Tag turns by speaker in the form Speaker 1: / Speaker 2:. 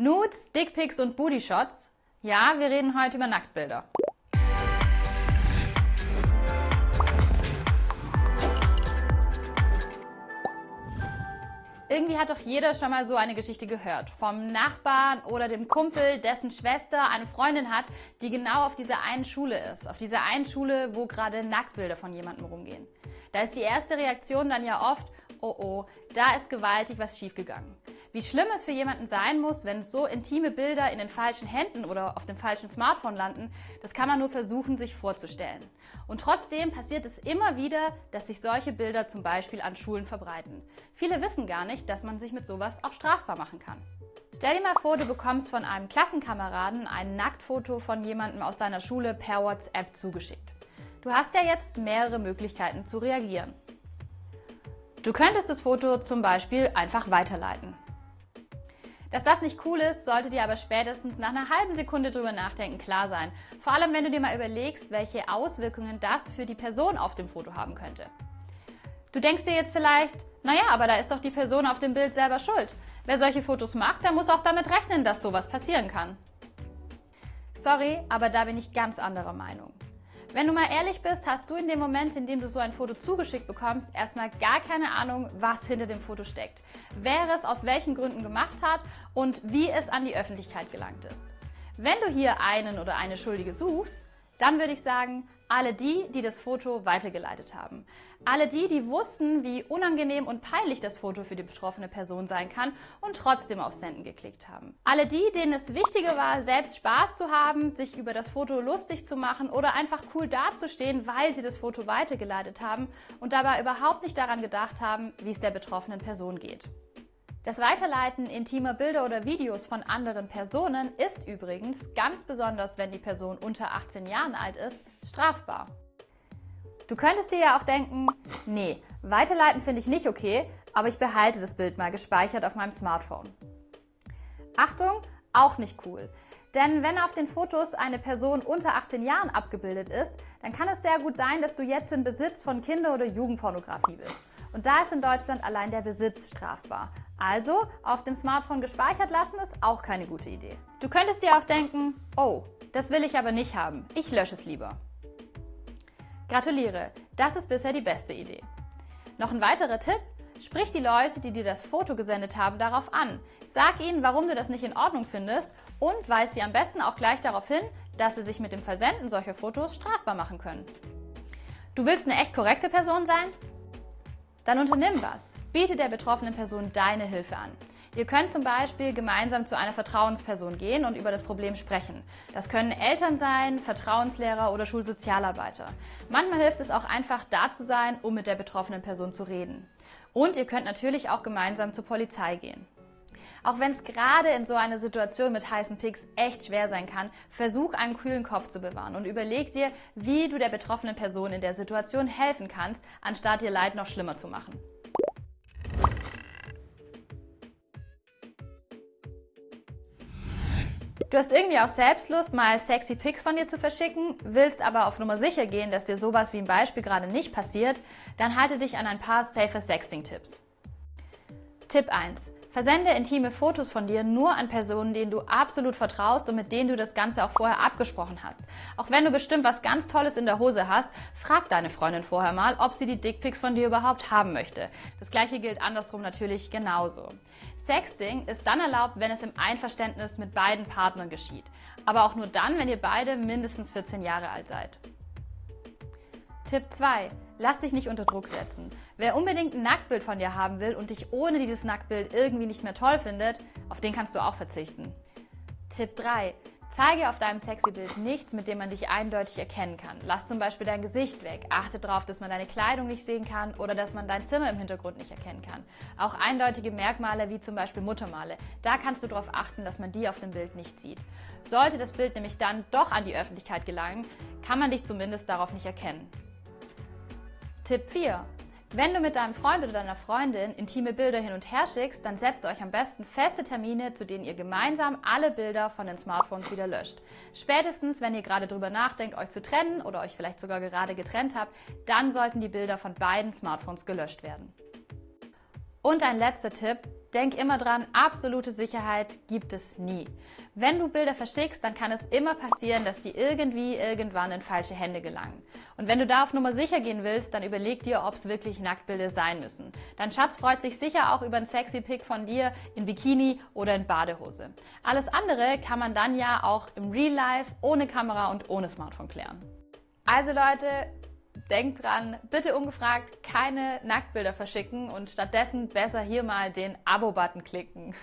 Speaker 1: Nudes, Dickpics und Bootyshots? Ja, wir reden heute über Nacktbilder. Irgendwie hat doch jeder schon mal so eine Geschichte gehört. Vom Nachbarn oder dem Kumpel, dessen Schwester eine Freundin hat, die genau auf dieser einen Schule ist. Auf dieser einen Schule, wo gerade Nacktbilder von jemandem rumgehen. Da ist die erste Reaktion dann ja oft, oh oh, da ist gewaltig was schiefgegangen. Wie schlimm es für jemanden sein muss, wenn so intime Bilder in den falschen Händen oder auf dem falschen Smartphone landen, das kann man nur versuchen, sich vorzustellen. Und trotzdem passiert es immer wieder, dass sich solche Bilder zum Beispiel an Schulen verbreiten. Viele wissen gar nicht, dass man sich mit sowas auch strafbar machen kann. Stell dir mal vor, du bekommst von einem Klassenkameraden ein Nacktfoto von jemandem aus deiner Schule per WhatsApp zugeschickt. Du hast ja jetzt mehrere Möglichkeiten zu reagieren. Du könntest das Foto zum Beispiel einfach weiterleiten. Dass das nicht cool ist, sollte dir aber spätestens nach einer halben Sekunde drüber nachdenken klar sein. Vor allem, wenn du dir mal überlegst, welche Auswirkungen das für die Person auf dem Foto haben könnte. Du denkst dir jetzt vielleicht, naja, aber da ist doch die Person auf dem Bild selber schuld. Wer solche Fotos macht, der muss auch damit rechnen, dass sowas passieren kann. Sorry, aber da bin ich ganz anderer Meinung. Wenn du mal ehrlich bist, hast du in dem Moment, in dem du so ein Foto zugeschickt bekommst, erstmal gar keine Ahnung, was hinter dem Foto steckt, wer es aus welchen Gründen gemacht hat und wie es an die Öffentlichkeit gelangt ist. Wenn du hier einen oder eine Schuldige suchst, dann würde ich sagen, alle die, die das Foto weitergeleitet haben. Alle die, die wussten, wie unangenehm und peinlich das Foto für die betroffene Person sein kann und trotzdem auf Senden geklickt haben. Alle die, denen es wichtiger war, selbst Spaß zu haben, sich über das Foto lustig zu machen oder einfach cool dazustehen, weil sie das Foto weitergeleitet haben und dabei überhaupt nicht daran gedacht haben, wie es der betroffenen Person geht. Das Weiterleiten intimer Bilder oder Videos von anderen Personen ist übrigens, ganz besonders wenn die Person unter 18 Jahren alt ist, strafbar. Du könntest dir ja auch denken, nee, weiterleiten finde ich nicht okay, aber ich behalte das Bild mal gespeichert auf meinem Smartphone. Achtung, auch nicht cool. Denn wenn auf den Fotos eine Person unter 18 Jahren abgebildet ist, dann kann es sehr gut sein, dass du jetzt im Besitz von Kinder- oder Jugendpornografie bist. Und da ist in Deutschland allein der Besitz strafbar. Also auf dem Smartphone gespeichert lassen ist auch keine gute Idee. Du könntest dir auch denken, oh, das will ich aber nicht haben, ich lösche es lieber. Gratuliere, das ist bisher die beste Idee. Noch ein weiterer Tipp, sprich die Leute, die dir das Foto gesendet haben, darauf an. Sag ihnen, warum du das nicht in Ordnung findest und weise sie am besten auch gleich darauf hin, dass sie sich mit dem Versenden solcher Fotos strafbar machen können. Du willst eine echt korrekte Person sein? Dann unternimm was. Biete der betroffenen Person deine Hilfe an. Ihr könnt zum Beispiel gemeinsam zu einer Vertrauensperson gehen und über das Problem sprechen. Das können Eltern sein, Vertrauenslehrer oder Schulsozialarbeiter. Manchmal hilft es auch einfach da zu sein, um mit der betroffenen Person zu reden. Und ihr könnt natürlich auch gemeinsam zur Polizei gehen. Auch wenn es gerade in so einer Situation mit heißen Picks echt schwer sein kann, versuch einen kühlen Kopf zu bewahren und überleg dir, wie du der betroffenen Person in der Situation helfen kannst, anstatt ihr Leid noch schlimmer zu machen. Du hast irgendwie auch Selbstlust, mal sexy Pics von dir zu verschicken, willst aber auf Nummer sicher gehen, dass dir sowas wie im Beispiel gerade nicht passiert, dann halte dich an ein paar safer Sexting-Tipps. Tipp 1. Versende intime Fotos von dir nur an Personen, denen du absolut vertraust und mit denen du das Ganze auch vorher abgesprochen hast. Auch wenn du bestimmt was ganz Tolles in der Hose hast, frag deine Freundin vorher mal, ob sie die Dickpics von dir überhaupt haben möchte. Das gleiche gilt andersrum natürlich genauso. Sexting ist dann erlaubt, wenn es im Einverständnis mit beiden Partnern geschieht. Aber auch nur dann, wenn ihr beide mindestens 14 Jahre alt seid. Tipp 2. Lass dich nicht unter Druck setzen. Wer unbedingt ein Nacktbild von dir haben will und dich ohne dieses Nacktbild irgendwie nicht mehr toll findet, auf den kannst du auch verzichten. Tipp 3. Zeige auf deinem sexy Bild nichts, mit dem man dich eindeutig erkennen kann. Lass zum Beispiel dein Gesicht weg. Achte darauf, dass man deine Kleidung nicht sehen kann oder dass man dein Zimmer im Hintergrund nicht erkennen kann. Auch eindeutige Merkmale wie zum Beispiel Muttermale. Da kannst du darauf achten, dass man die auf dem Bild nicht sieht. Sollte das Bild nämlich dann doch an die Öffentlichkeit gelangen, kann man dich zumindest darauf nicht erkennen. Tipp 4. Wenn du mit deinem Freund oder deiner Freundin intime Bilder hin und her schickst, dann setzt euch am besten feste Termine, zu denen ihr gemeinsam alle Bilder von den Smartphones wieder löscht. Spätestens, wenn ihr gerade darüber nachdenkt, euch zu trennen oder euch vielleicht sogar gerade getrennt habt, dann sollten die Bilder von beiden Smartphones gelöscht werden. Und ein letzter Tipp, Denk immer dran, absolute Sicherheit gibt es nie. Wenn du Bilder verschickst, dann kann es immer passieren, dass die irgendwie irgendwann in falsche Hände gelangen. Und wenn du da auf Nummer sicher gehen willst, dann überleg dir, ob es wirklich Nacktbilder sein müssen. Dein Schatz freut sich sicher auch über ein sexy Pic von dir in Bikini oder in Badehose. Alles andere kann man dann ja auch im Real Life ohne Kamera und ohne Smartphone klären. Also Leute, Denkt dran, bitte ungefragt keine Nacktbilder verschicken und stattdessen besser hier mal den Abo-Button klicken.